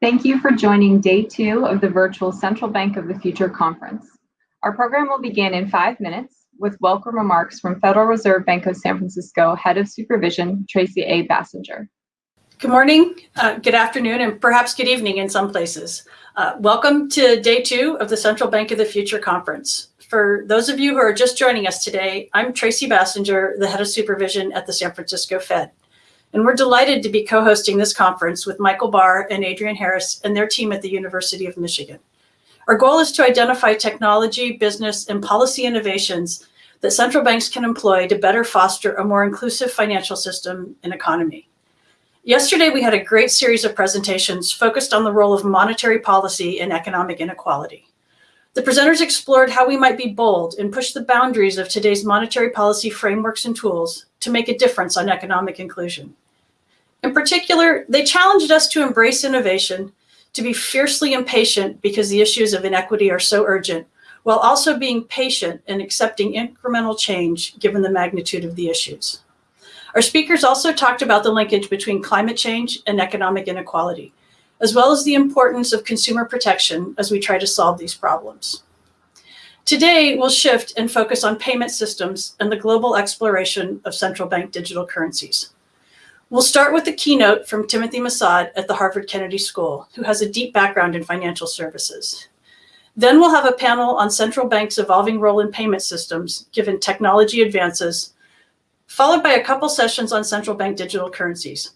Thank you for joining day two of the virtual Central Bank of the Future conference. Our program will begin in five minutes with welcome remarks from Federal Reserve Bank of San Francisco Head of Supervision, Tracy A. Basinger. Good morning, uh, good afternoon, and perhaps good evening in some places. Uh, welcome to day two of the Central Bank of the Future conference. For those of you who are just joining us today, I'm Tracy Basinger, the head of supervision at the San Francisco Fed. And we're delighted to be co-hosting this conference with Michael Barr and Adrienne Harris and their team at the University of Michigan. Our goal is to identify technology, business, and policy innovations that central banks can employ to better foster a more inclusive financial system and economy. Yesterday, we had a great series of presentations focused on the role of monetary policy in economic inequality. The presenters explored how we might be bold and push the boundaries of today's monetary policy frameworks and tools to make a difference on economic inclusion. In particular, they challenged us to embrace innovation, to be fiercely impatient because the issues of inequity are so urgent, while also being patient and accepting incremental change given the magnitude of the issues. Our speakers also talked about the linkage between climate change and economic inequality, as well as the importance of consumer protection as we try to solve these problems. Today, we'll shift and focus on payment systems and the global exploration of central bank digital currencies. We'll start with a keynote from Timothy Massad at the Harvard Kennedy School, who has a deep background in financial services. Then we'll have a panel on central banks' evolving role in payment systems, given technology advances, followed by a couple sessions on central bank digital currencies.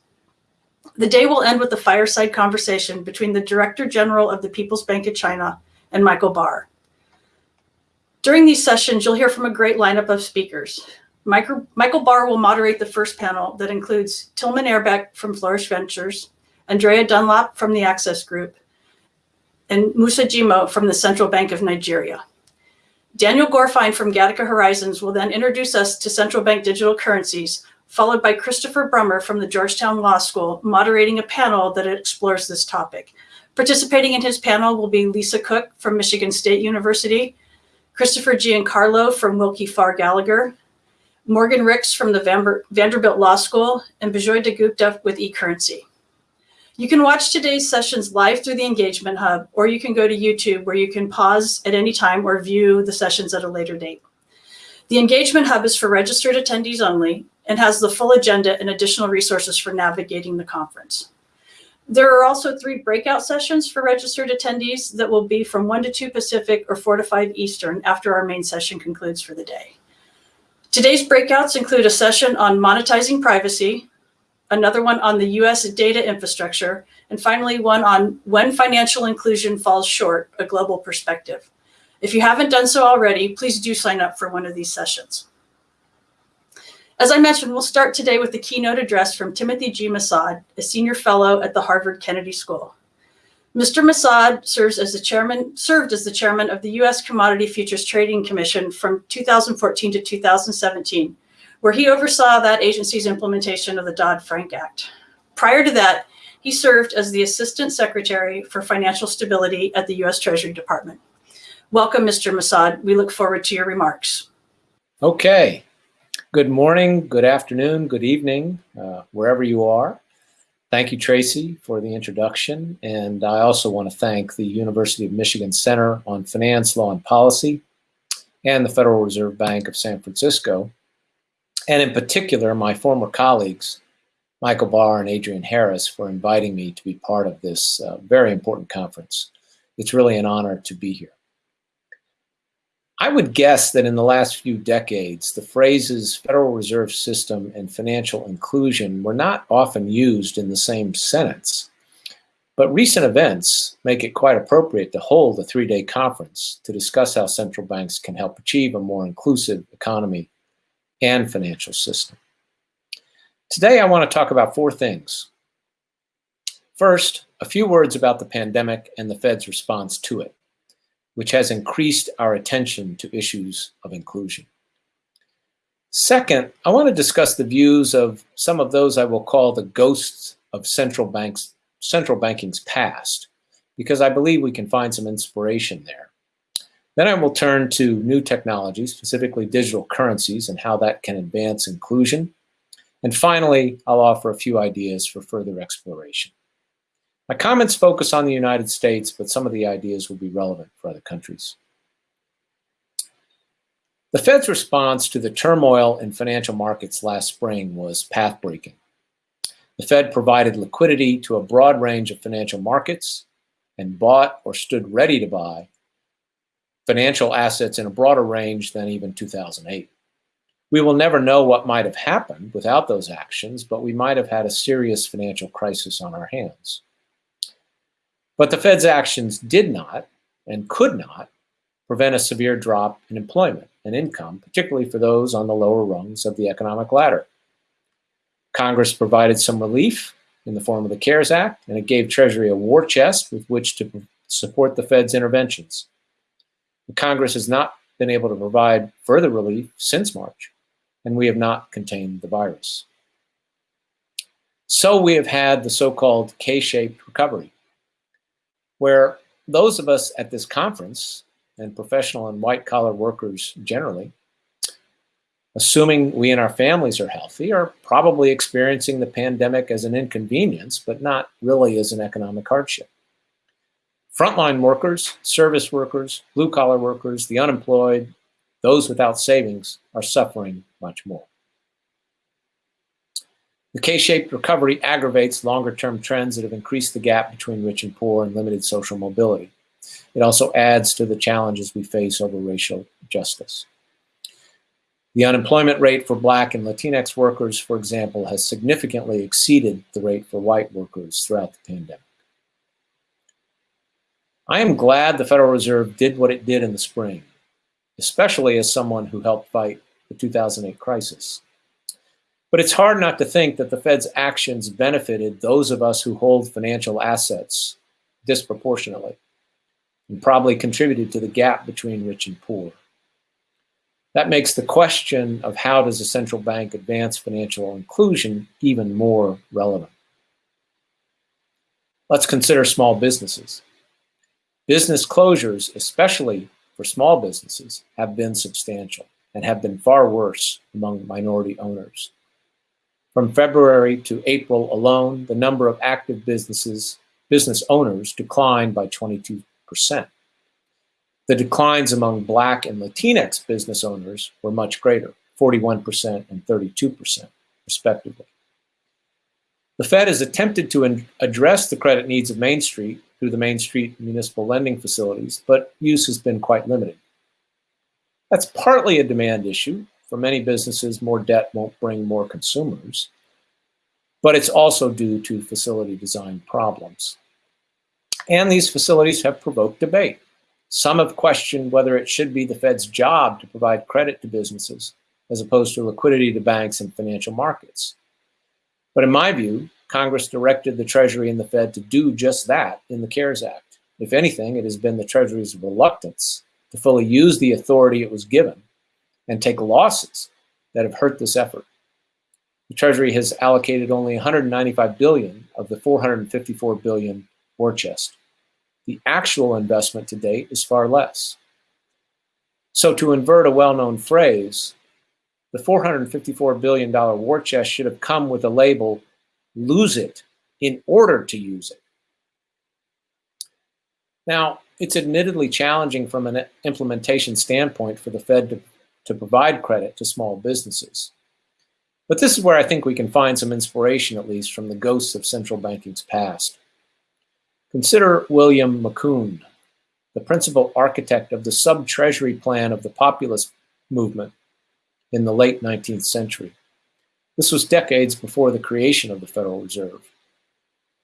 The day will end with a fireside conversation between the Director General of the People's Bank of China and Michael Barr. During these sessions, you'll hear from a great lineup of speakers. Michael, Barr will moderate the first panel that includes Tilman Ehrbeck from Flourish Ventures, Andrea Dunlop from the Access Group, and Musa Jimoh from the Central Bank of Nigeria. Daniel Gorfine from Gattaca Horizons will then introduce us to central bank digital currencies followed by Christopher Brummer from the Georgetown Law School, moderating a panel that explores this topic. Participating in his panel will be Lisa Cook from Michigan State University, Christopher Giancarlo from Willkie Farr Gallagher, Morgan Ricks from the Vanderbilt Law School, and Bijoy Dagupta with eCurrency. You can watch today's sessions live through the Engagement Hub, or you can go to YouTube where you can pause at any time or view the sessions at a later date. The Engagement Hub is for registered attendees only, and has the full agenda and additional resources for navigating the conference. There are also three breakout sessions for registered attendees that will be from 1 to 2 Pacific or 4 to 5 Eastern after our main session concludes for the day. Today's breakouts include a session on monetizing privacy, another one on the US data infrastructure, and finally one on when financial inclusion falls short, a global perspective. If you haven't done so already, please do sign up for one of these sessions. As I mentioned, we'll start today with the keynote address from Timothy G. Massad, a senior fellow at the Harvard Kennedy School. Mr. Massad serves as the chairman, served as the chairman of the U.S. Commodity Futures Trading Commission from 2014 to 2017, where he oversaw that agency's implementation of the Dodd-Frank Act. Prior to that, he served as the Assistant Secretary for Financial Stability at the U.S. Treasury Department. Welcome, Mr. Massad. We look forward to your remarks. Okay, Good morning, good afternoon, good evening, uh, wherever you are. Thank you, Tracy, for the introduction. And I also want to thank the University of Michigan Center on Finance, Law, and Policy and the Federal Reserve Bank of San Francisco, and in particular, my former colleagues, Michael Barr and Adrienne Harris, for inviting me to be part of this uh, very important conference. It's really an honor to be here. I would guess that in the last few decades, the phrases Federal Reserve System and financial inclusion were not often used in the same sentence. But recent events make it quite appropriate to hold a three-day conference to discuss how central banks can help achieve a more inclusive economy and financial system. Today, I want to talk about four things. First, a few words about the pandemic and the Fed's response to it which has increased our attention to issues of inclusion. Second, I want to discuss the views of some of those I will call the ghosts of central banks, central banking's past, because I believe we can find some inspiration there. Then I will turn to new technologies, specifically digital currencies and how that can advance inclusion. And finally, I'll offer a few ideas for further exploration. My comments focus on the United States, but some of the ideas will be relevant for other countries. The Fed's response to the turmoil in financial markets last spring was path-breaking. The Fed provided liquidity to a broad range of financial markets and bought or stood ready to buy financial assets in a broader range than even 2008. We will never know what might have happened without those actions, but we might have had a serious financial crisis on our hands. But the Fed's actions did not and could not prevent a severe drop in employment and income, particularly for those on the lower rungs of the economic ladder. Congress provided some relief in the form of the CARES Act, and it gave Treasury a war chest with which to support the Fed's interventions. The Congress has not been able to provide further relief since March, and we have not contained the virus. So we have had the so-called K-shaped recovery, where those of us at this conference and professional and white collar workers generally, assuming we and our families are healthy, are probably experiencing the pandemic as an inconvenience, but not really as an economic hardship. Frontline workers, service workers, blue collar workers, the unemployed, those without savings are suffering much more. The K-shaped recovery aggravates longer-term trends that have increased the gap between rich and poor and limited social mobility. It also adds to the challenges we face over racial justice. The unemployment rate for Black and Latinx workers, for example, has significantly exceeded the rate for white workers throughout the pandemic. I am glad the Federal Reserve did what it did in the spring, especially as someone who helped fight the 2008 crisis. But it's hard not to think that the Fed's actions benefited those of us who hold financial assets disproportionately and probably contributed to the gap between rich and poor. That makes the question of how does a central bank advance financial inclusion even more relevant. Let's consider small businesses. Business closures, especially for small businesses, have been substantial and have been far worse among minority owners. From February to April alone, the number of active businesses, business owners declined by 22 percent The declines among Black and Latinx business owners were much greater, 41% and 32%, respectively. The Fed has attempted to address the credit needs of Main Street through the Main Street municipal lending facilities, but use has been quite limited. That's partly a demand issue. For many businesses, more debt won't bring more consumers, but it's also due to facility design problems. And these facilities have provoked debate. Some have questioned whether it should be the Fed's job to provide credit to businesses as opposed to liquidity to banks and financial markets. But in my view, Congress directed the Treasury and the Fed to do just that in the CARES Act. If anything, it has been the Treasury's reluctance to fully use the authority it was given and take losses that have hurt this effort. The Treasury has allocated only 195 billion of the 454 billion war chest. The actual investment to date is far less. So to invert a well-known phrase, the $454 billion war chest should have come with a label, lose it in order to use it. Now, it's admittedly challenging from an implementation standpoint for the Fed to, to provide credit to small businesses. But this is where I think we can find some inspiration, at least, from the ghosts of central banking's past. Consider William Macune, the principal architect of the sub-treasury plan of the populist movement in the late 19th century. This was decades before the creation of the Federal Reserve.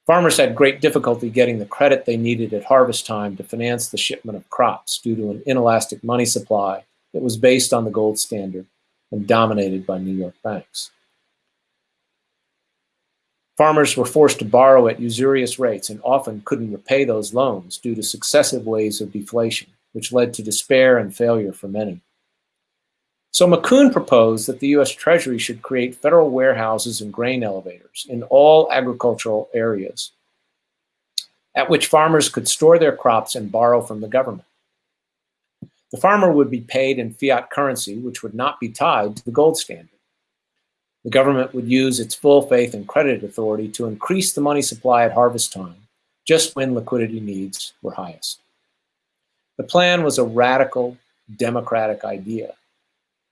Farmers had great difficulty getting the credit they needed at harvest time to finance the shipment of crops due to an inelastic money supply that was based on the gold standard and dominated by New York banks. Farmers were forced to borrow at usurious rates and often couldn't repay those loans due to successive waves of deflation, which led to despair and failure for many. So Macune proposed that the U.S. Treasury should create federal warehouses and grain elevators in all agricultural areas at which farmers could store their crops and borrow from the government. The farmer would be paid in fiat currency, which would not be tied to the gold standard. The government would use its full faith and credit authority to increase the money supply at harvest time just when liquidity needs were highest. The plan was a radical democratic idea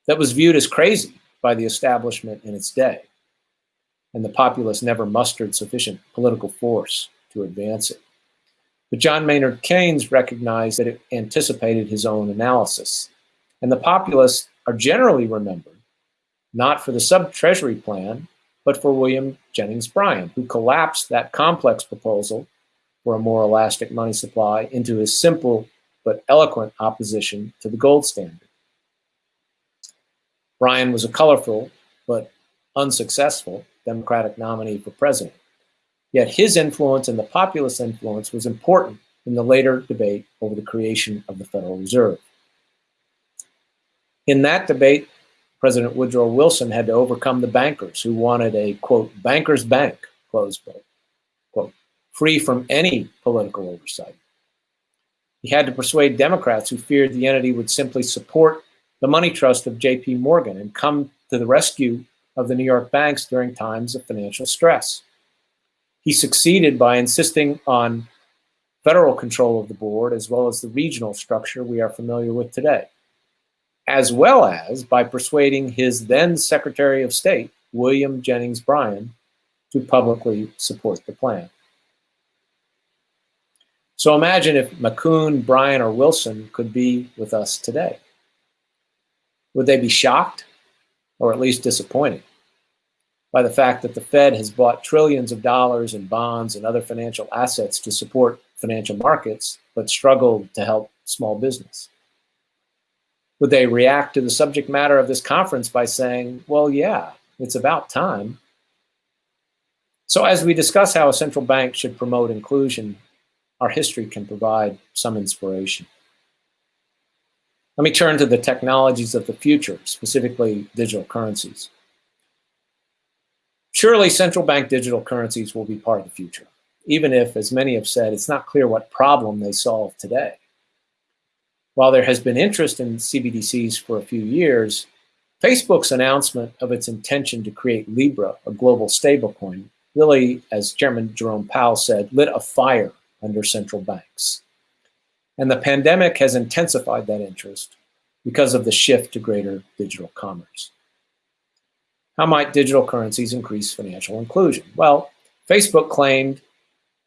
that was viewed as crazy by the establishment in its day, and the populace never mustered sufficient political force to advance it. But John Maynard Keynes recognized that it anticipated his own analysis, and the populists are generally remembered not for the sub-treasury plan, but for William Jennings Bryan, who collapsed that complex proposal for a more elastic money supply into his simple but eloquent opposition to the gold standard. Bryan was a colorful but unsuccessful Democratic nominee for president. Yet his influence and the populist influence was important in the later debate over the creation of the Federal Reserve. In that debate, President Woodrow Wilson had to overcome the bankers who wanted a, quote, banker's bank, close quote, quote, free from any political oversight. He had to persuade Democrats who feared the entity would simply support the money trust of JP Morgan and come to the rescue of the New York banks during times of financial stress. He succeeded by insisting on federal control of the board as well as the regional structure we are familiar with today, as well as by persuading his then Secretary of State, William Jennings Bryan, to publicly support the plan. So imagine if Macune, Bryan, or Wilson could be with us today. Would they be shocked or at least disappointed by the fact that the Fed has bought trillions of dollars in bonds and other financial assets to support financial markets, but struggled to help small business? Would they react to the subject matter of this conference by saying, well, yeah, it's about time? So as we discuss how a central bank should promote inclusion, our history can provide some inspiration. Let me turn to the technologies of the future, specifically digital currencies. Surely central bank digital currencies will be part of the future, even if, as many have said, it's not clear what problem they solve today. While there has been interest in CBDCs for a few years, Facebook's announcement of its intention to create Libra, a global stablecoin, really, as Chairman Jerome Powell said, lit a fire under central banks. And the pandemic has intensified that interest because of the shift to greater digital commerce. How might digital currencies increase financial inclusion? Well, Facebook claimed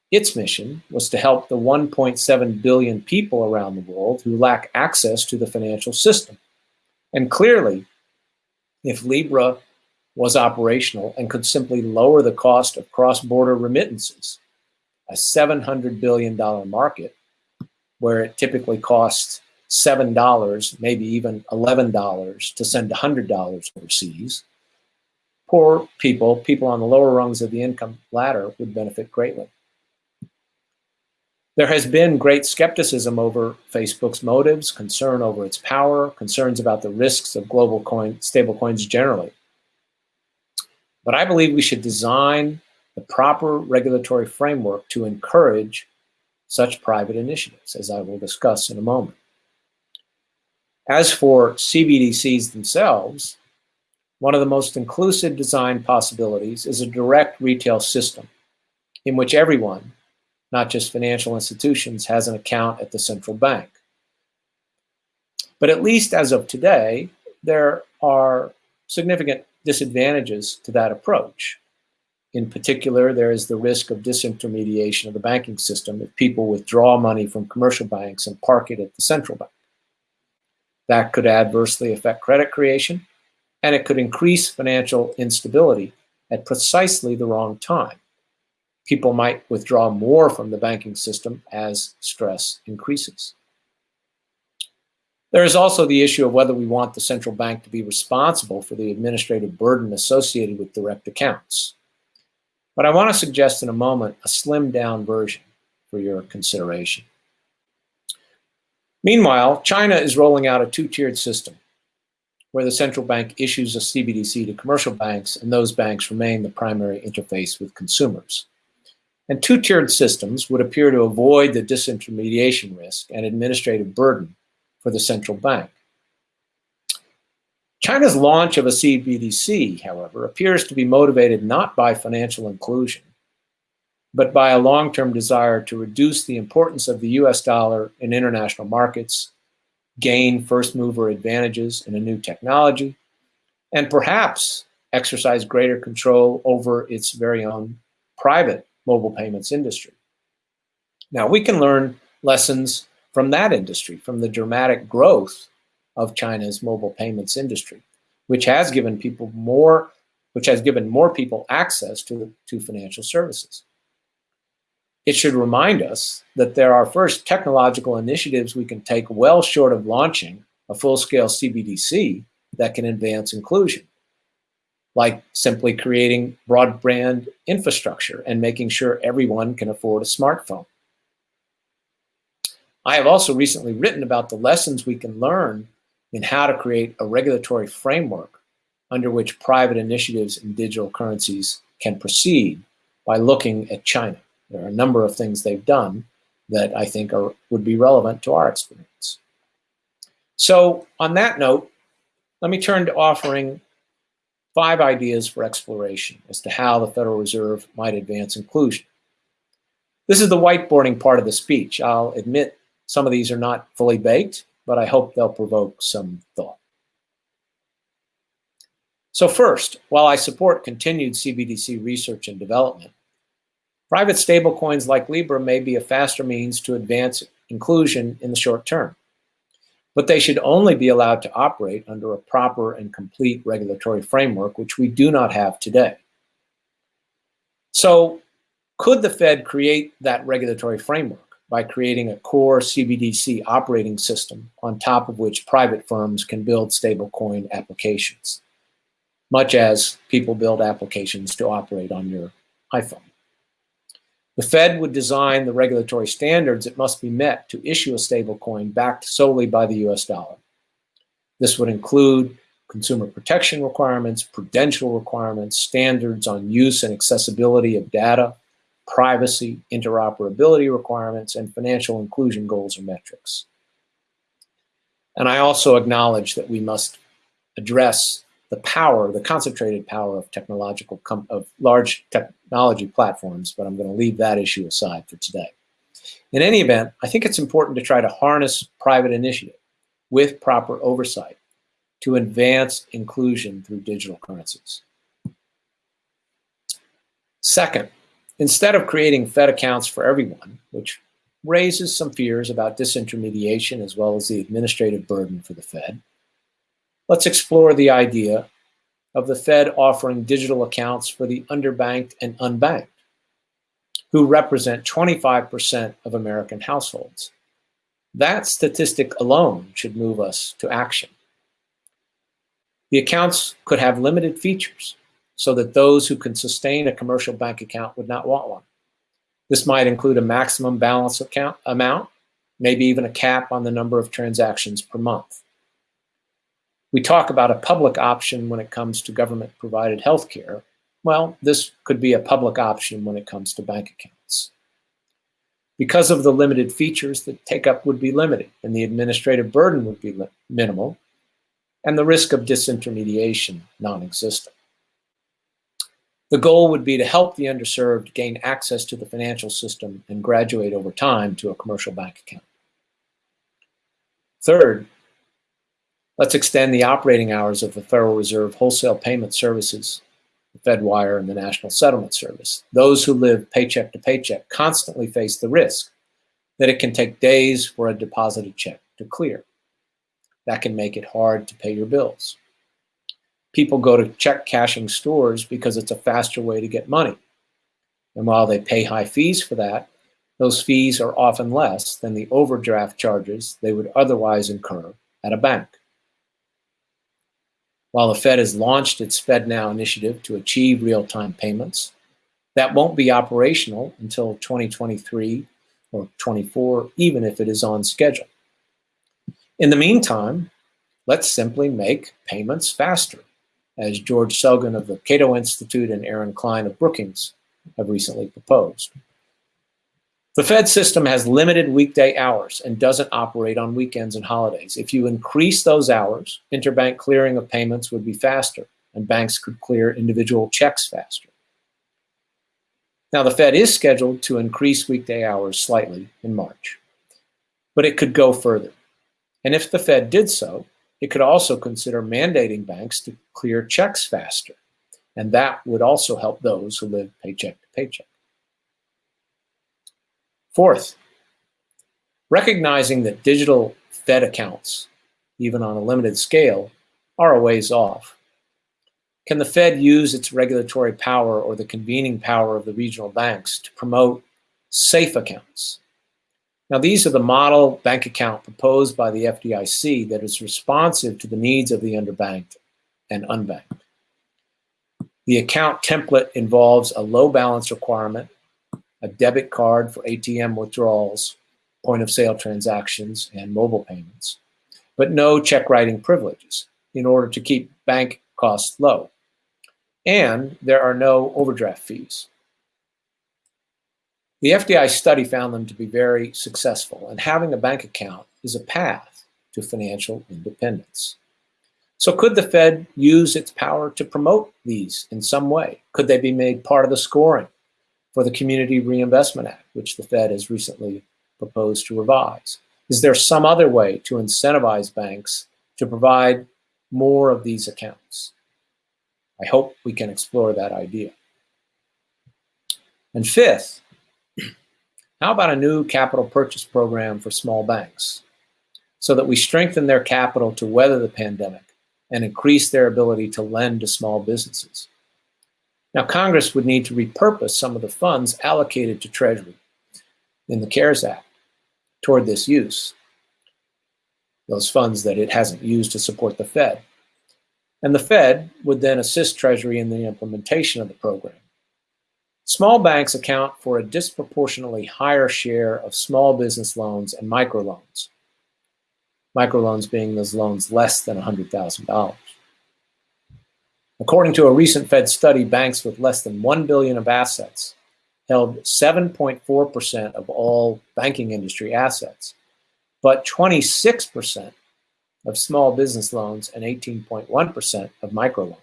its mission was to help the 1.7 billion people around the world who lack access to the financial system. And clearly, if Libra was operational and could simply lower the cost of cross-border remittances, a $700 billion market where it typically costs $7, maybe even $11 to send $100 overseas, poor people, people on the lower rungs of the income ladder would benefit greatly. There has been great skepticism over Facebook's motives, concern over its power, concerns about the risks of global coin, stablecoins generally. But I believe we should design the proper regulatory framework to encourage such private initiatives, as I will discuss in a moment. As for CBDCs themselves, one of the most inclusive design possibilities is a direct retail system in which everyone, not just financial institutions, has an account at the central bank. But at least as of today, there are significant disadvantages to that approach. In particular, there is the risk of disintermediation of the banking system if people withdraw money from commercial banks and park it at the central bank. That could adversely affect credit creation, and it could increase financial instability at precisely the wrong time. People might withdraw more from the banking system as stress increases. There is also the issue of whether we want the central bank to be responsible for the administrative burden associated with direct accounts. But I want to suggest in a moment a slimmed down version for your consideration. Meanwhile, China is rolling out a two-tiered system where the central bank issues a CBDC to commercial banks and those banks remain the primary interface with consumers. And two-tiered systems would appear to avoid the disintermediation risk and administrative burden for the central bank. China's launch of a CBDC, however, appears to be motivated not by financial inclusion, but by a long-term desire to reduce the importance of the US dollar in international markets, gain first mover advantages in a new technology, and perhaps exercise greater control over its very own private mobile payments industry. Now, we can learn lessons from that industry, from the dramatic growth of China's mobile payments industry, which has given people more, which has given more people access to, to financial services. It should remind us that there are first technological initiatives we can take well short of launching a full-scale CBDC that can advance inclusion, like simply creating broadband infrastructure and making sure everyone can afford a smartphone. I have also recently written about the lessons we can learn in how to create a regulatory framework under which private initiatives in digital currencies can proceed by looking at China. There are a number of things they've done that I think are, would be relevant to our experience. So on that note, let me turn to offering five ideas for exploration as to how the Federal Reserve might advance inclusion. This is the whiteboarding part of the speech. I'll admit some of these are not fully baked, but I hope they'll provoke some thought. So first, while I support continued CBDC research and development, private stablecoins like Libra may be a faster means to advance inclusion in the short term, but they should only be allowed to operate under a proper and complete regulatory framework, which we do not have today. So could the Fed create that regulatory framework? by creating a core CBDC operating system on top of which private firms can build stablecoin applications, much as people build applications to operate on your iPhone. The Fed would design the regulatory standards that must be met to issue a stablecoin backed solely by the US dollar. This would include consumer protection requirements, prudential requirements, standards on use and accessibility of data, privacy, interoperability requirements, and financial inclusion goals or metrics. And I also acknowledge that we must address the power, the concentrated power of technological, of large technology platforms, but I'm going to leave that issue aside for today. In any event, I think it's important to try to harness private initiative with proper oversight to advance inclusion through digital currencies. Second, Instead of creating Fed accounts for everyone, which raises some fears about disintermediation as well as the administrative burden for the Fed, let's explore the idea of the Fed offering digital accounts for the underbanked and unbanked, who represent 25% of American households. That statistic alone should move us to action. The accounts could have limited features, so that those who can sustain a commercial bank account would not want one. This might include a maximum balance account amount, maybe even a cap on the number of transactions per month. We talk about a public option when it comes to government provided health care. Well, this could be a public option when it comes to bank accounts. Because of the limited features, the take-up would be limited and the administrative burden would be minimal and the risk of disintermediation non-existent. The goal would be to help the underserved gain access to the financial system and graduate over time to a commercial bank account. Third, let's extend the operating hours of the Federal Reserve Wholesale Payment Services, the FedWire and the National Settlement Service. Those who live paycheck to paycheck constantly face the risk that it can take days for a deposited check to clear. That can make it hard to pay your bills people go to check cashing stores because it's a faster way to get money. And while they pay high fees for that, those fees are often less than the overdraft charges they would otherwise incur at a bank. While the Fed has launched its FedNow initiative to achieve real-time payments, that won't be operational until 2023 or 24, even if it is on schedule. In the meantime, let's simply make payments faster as George Selgin of the Cato Institute and Aaron Klein of Brookings have recently proposed. The Fed system has limited weekday hours and doesn't operate on weekends and holidays. If you increase those hours, interbank clearing of payments would be faster and banks could clear individual checks faster. Now, the Fed is scheduled to increase weekday hours slightly in March, but it could go further. And if the Fed did so, it could also consider mandating banks to clear checks faster, and that would also help those who live paycheck to paycheck. Fourth, recognizing that digital Fed accounts, even on a limited scale, are a ways off. Can the Fed use its regulatory power or the convening power of the regional banks to promote safe accounts? Now, these are the model bank account proposed by the FDIC that is responsive to the needs of the underbanked and unbanked. The account template involves a low balance requirement, a debit card for ATM withdrawals, point of sale transactions, and mobile payments, but no check writing privileges in order to keep bank costs low. And there are no overdraft fees. The FDI study found them to be very successful, and having a bank account is a path to financial independence. So could the Fed use its power to promote these in some way? Could they be made part of the scoring for the Community Reinvestment Act, which the Fed has recently proposed to revise? Is there some other way to incentivize banks to provide more of these accounts? I hope we can explore that idea. And fifth, how about a new capital purchase program for small banks so that we strengthen their capital to weather the pandemic and increase their ability to lend to small businesses? Now, Congress would need to repurpose some of the funds allocated to Treasury in the CARES Act toward this use, those funds that it hasn't used to support the Fed. And the Fed would then assist Treasury in the implementation of the program. Small banks account for a disproportionately higher share of small business loans and microloans. Microloans being those loans less than $100,000. According to a recent Fed study, banks with less than 1 billion of assets held 7.4% of all banking industry assets, but 26% of small business loans and 18.1% of microloans.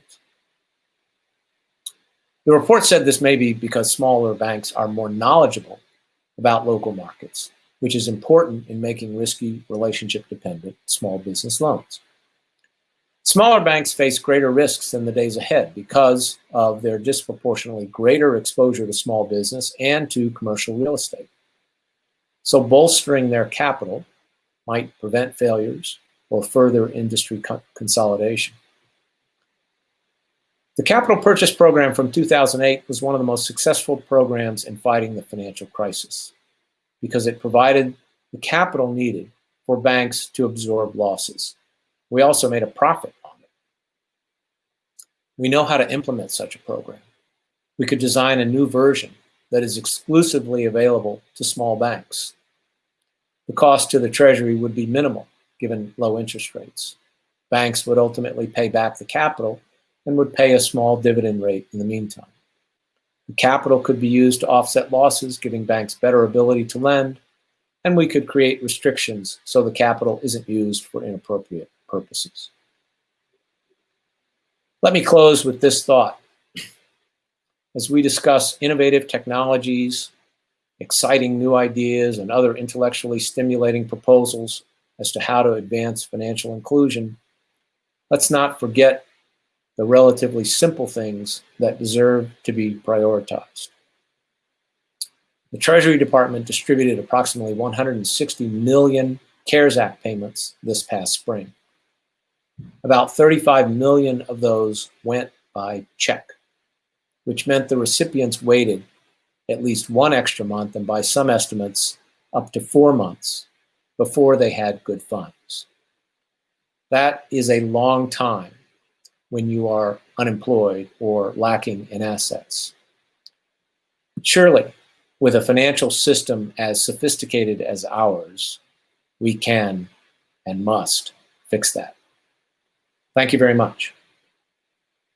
The report said this may be because smaller banks are more knowledgeable about local markets, which is important in making risky relationship dependent small business loans. Smaller banks face greater risks in the days ahead because of their disproportionately greater exposure to small business and to commercial real estate. So bolstering their capital might prevent failures or further industry co consolidation. The Capital Purchase Program from 2008 was one of the most successful programs in fighting the financial crisis because it provided the capital needed for banks to absorb losses. We also made a profit. We know how to implement such a program. We could design a new version that is exclusively available to small banks. The cost to the Treasury would be minimal given low interest rates. Banks would ultimately pay back the capital and would pay a small dividend rate in the meantime. The capital could be used to offset losses, giving banks better ability to lend, and we could create restrictions so the capital isn't used for inappropriate purposes. Let me close with this thought. As we discuss innovative technologies, exciting new ideas, and other intellectually stimulating proposals as to how to advance financial inclusion, let's not forget the relatively simple things that deserve to be prioritized. The Treasury Department distributed approximately 160 million CARES Act payments this past spring. About 35 million of those went by check, which meant the recipients waited at least one extra month and by some estimates up to four months before they had good funds. That is a long time when you are unemployed or lacking in assets. Surely, with a financial system as sophisticated as ours, we can and must fix that. Thank you very much.